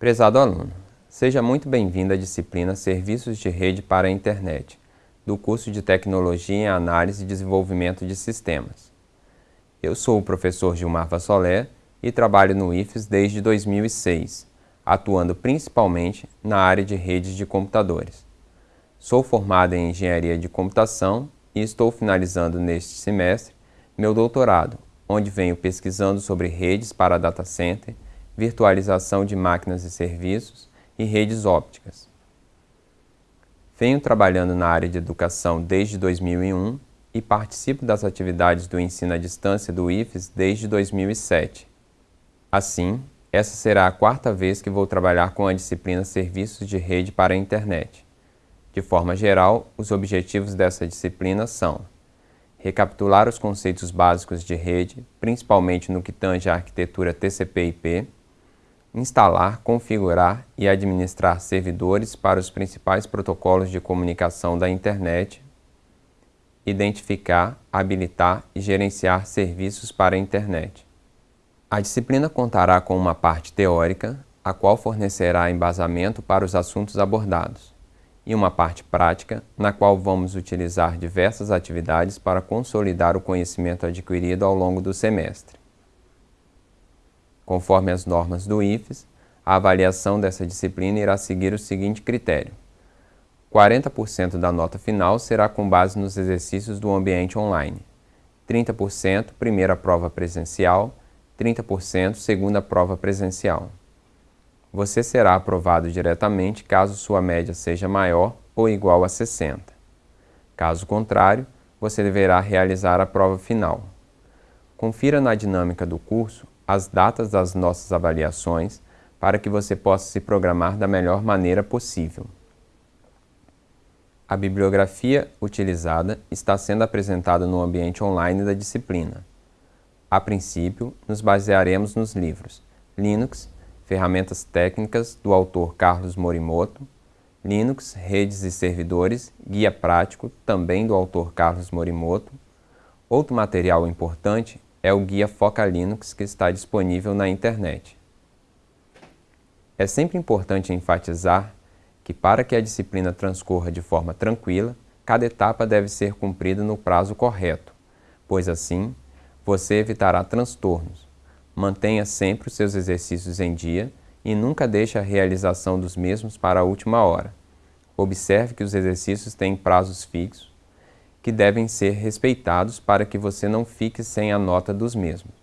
Prezado aluno, seja muito bem-vindo à disciplina Serviços de Rede para a Internet, do curso de Tecnologia em Análise e Desenvolvimento de Sistemas. Eu sou o professor Gilmar Vassolé e trabalho no IFES desde 2006, atuando principalmente na área de redes de computadores. Sou formado em Engenharia de Computação e estou finalizando neste semestre meu doutorado, onde venho pesquisando sobre redes para data center, virtualização de máquinas e serviços e redes ópticas. Venho trabalhando na área de educação desde 2001 e participo das atividades do ensino à distância do IFES desde 2007. Assim, essa será a quarta vez que vou trabalhar com a disciplina Serviços de Rede para a Internet. De forma geral, os objetivos dessa disciplina são recapitular os conceitos básicos de rede, principalmente no que tange à arquitetura TCP/IP, instalar, configurar e administrar servidores para os principais protocolos de comunicação da internet, identificar, habilitar e gerenciar serviços para a internet. A disciplina contará com uma parte teórica, a qual fornecerá embasamento para os assuntos abordados e uma parte prática, na qual vamos utilizar diversas atividades para consolidar o conhecimento adquirido ao longo do semestre. Conforme as normas do IFES, a avaliação dessa disciplina irá seguir o seguinte critério. 40% da nota final será com base nos exercícios do ambiente online, 30% primeira prova presencial, 30% segunda prova presencial você será aprovado diretamente caso sua média seja maior ou igual a 60. Caso contrário, você deverá realizar a prova final. Confira na dinâmica do curso as datas das nossas avaliações para que você possa se programar da melhor maneira possível. A bibliografia utilizada está sendo apresentada no ambiente online da disciplina. A princípio, nos basearemos nos livros Linux, Ferramentas técnicas do autor Carlos Morimoto, Linux, redes e servidores, guia prático, também do autor Carlos Morimoto. Outro material importante é o guia Foca Linux, que está disponível na internet. É sempre importante enfatizar que para que a disciplina transcorra de forma tranquila, cada etapa deve ser cumprida no prazo correto, pois assim você evitará transtornos, Mantenha sempre os seus exercícios em dia e nunca deixe a realização dos mesmos para a última hora. Observe que os exercícios têm prazos fixos, que devem ser respeitados para que você não fique sem a nota dos mesmos.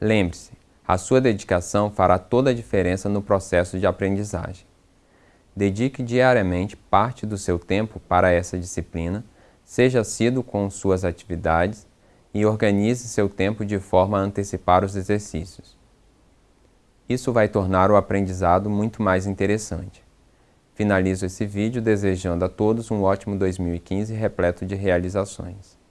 Lembre-se, a sua dedicação fará toda a diferença no processo de aprendizagem. Dedique diariamente parte do seu tempo para essa disciplina, seja assíduo com suas atividades e organize seu tempo de forma a antecipar os exercícios. Isso vai tornar o aprendizado muito mais interessante. Finalizo esse vídeo desejando a todos um ótimo 2015 repleto de realizações.